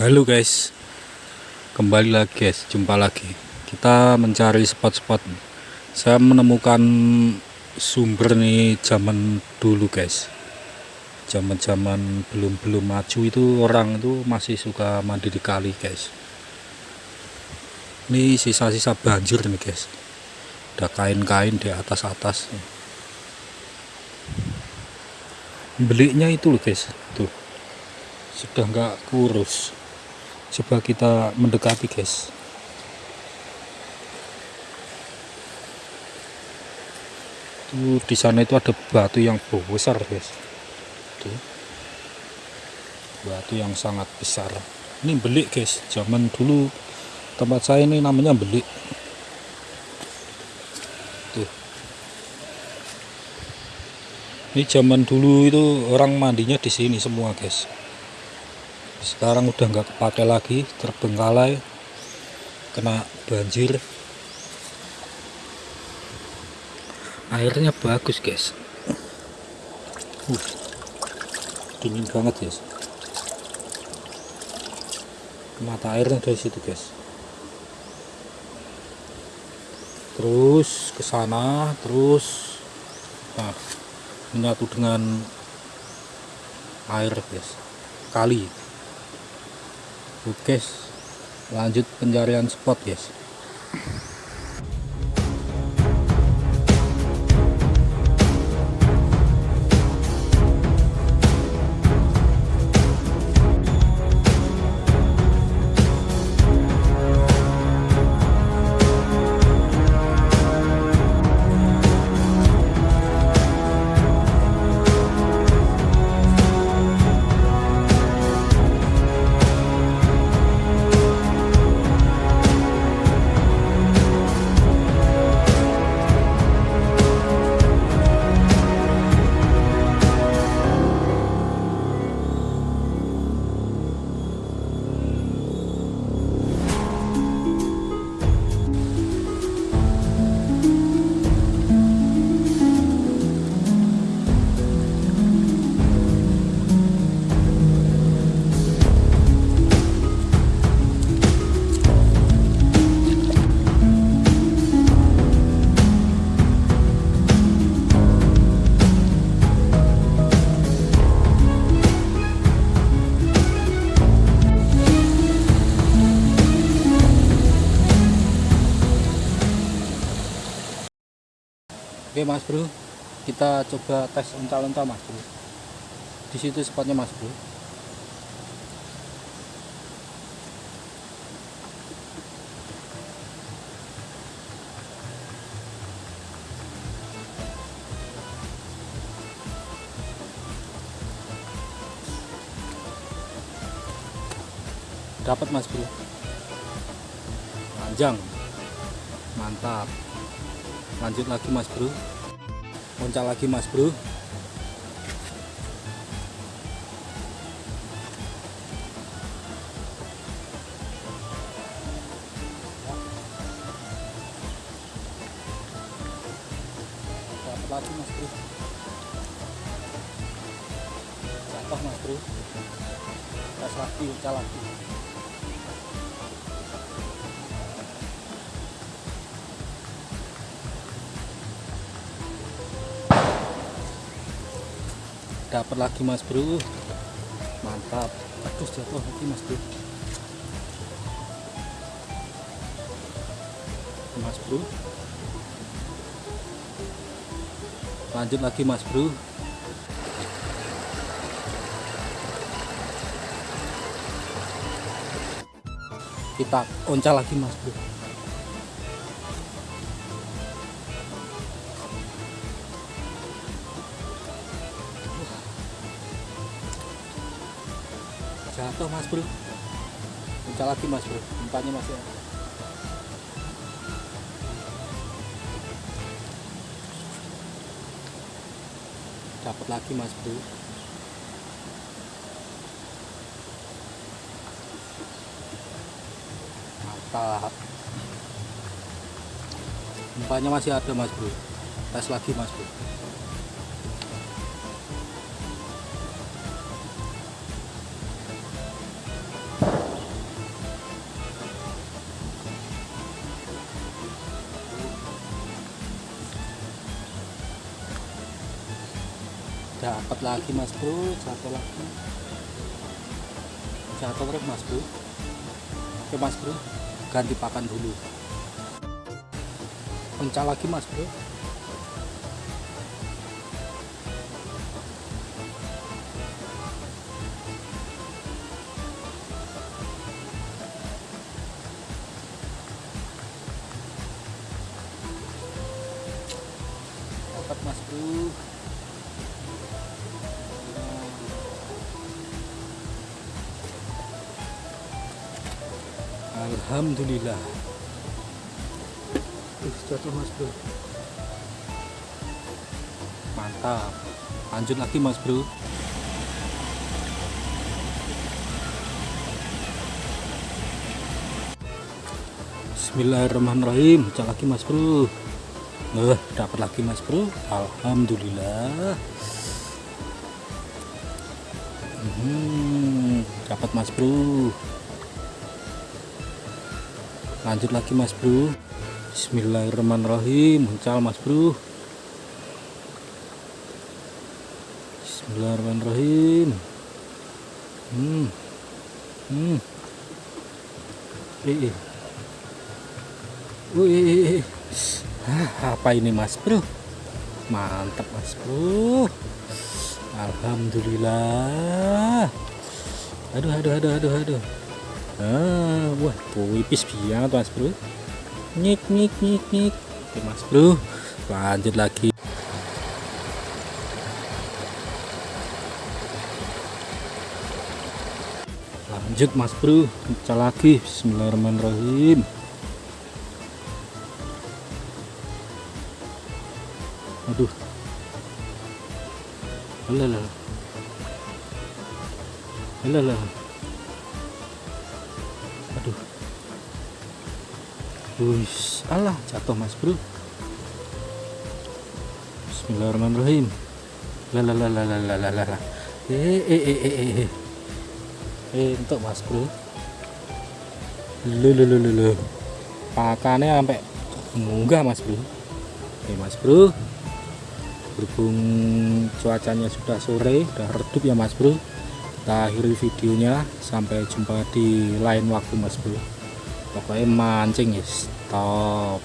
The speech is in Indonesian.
Halo guys. Kembali lagi guys. Jumpa lagi. Kita mencari spot-spot. Saya menemukan Sumber nih zaman dulu guys. Zaman-zaman belum-belum maju itu Orang itu masih suka mandi di kali guys. Ini sisa-sisa banjir nih guys. Ada kain-kain di atas-atas. Belinya itu loh guys. Tuh. Sudah nggak kurus coba kita mendekati guys. Tuh di sana itu ada batu yang besar guys. Tuh. Batu yang sangat besar. Ini belik guys. Zaman dulu tempat saya ini namanya belik. Tuh. Ini zaman dulu itu orang mandinya di sini semua guys sekarang udah nggak kepake lagi terbengkalai kena banjir. Airnya bagus guys. Uh, dingin banget guys. Mata airnya dari situ guys. Terus ke sana terus nah, menyatu dengan air guys. Kali oke lanjut pencarian spot guys Oke mas bro. Kita coba tes unta-unta mas bro. Di situ spotnya mas bro. Dapat mas bro. Panjang. Mantap lanjut lagi mas bro. Muncul lagi mas bro. Dapat lagi mas bro. Jatuh mas bro. Tes lagi muncul lagi dapat lagi mas bro. Mantap. Aduh jatuh lagi mas bro. Mas bro. Lanjut lagi mas bro. Kita oncal lagi mas bro jatuh mas bro. Pecah lagi mas bro. Umpannya masih ada. Dapat lagi mas bro. Mantap. Umpannya masih ada mas bro. Tes lagi mas bro dapat lagi mas bro. Jatuh lagi. Jatuh terus mas bro. Oke mas bro. Ganti pakan dulu. Pencah lagi mas bro. Mas bro Alhamdulillah. Jatuh mas bro. Mantap. Lanjut lagi mas bro. Bismillahirrahmanirrahim. Pecah lagi mas bro. Nah, dapat lagi mas bro. Alhamdulillah. Hmm, dapat mas bro lanjut lagi mas bro. Bismillahirrahmanirrahim. Muncul mas bro. Bismillahirrahmanirrahim. Hmm. Hmm. Eh, eh. Wih, ah, apa ini mas bro? Mantap mas bro. Alhamdulillah. Aduh aduh aduh aduh aduh ah, wah puipis banget mas bro. Nyik nyik nyik nyik. Oke mas bro. Lanjut lagi. Lanjut mas bro. Pecah lagi. Bismillahirrahmanirrahim. Aduh. Alah alah Wis, alah jatuh mas bro. Bismillahirrahmanirrahim. Lalalalalalala eh eh eh eh eh eh. Eh untuk mas bro. Lu lu lu lu lu. Pakannya sampai munggah mas bro. Oke mas bro. Berhubung cuacanya sudah sore udah redup ya mas bro. Kita akhiri videonya. Sampai jumpa di lain waktu mas bro pokoknya mancing ya stop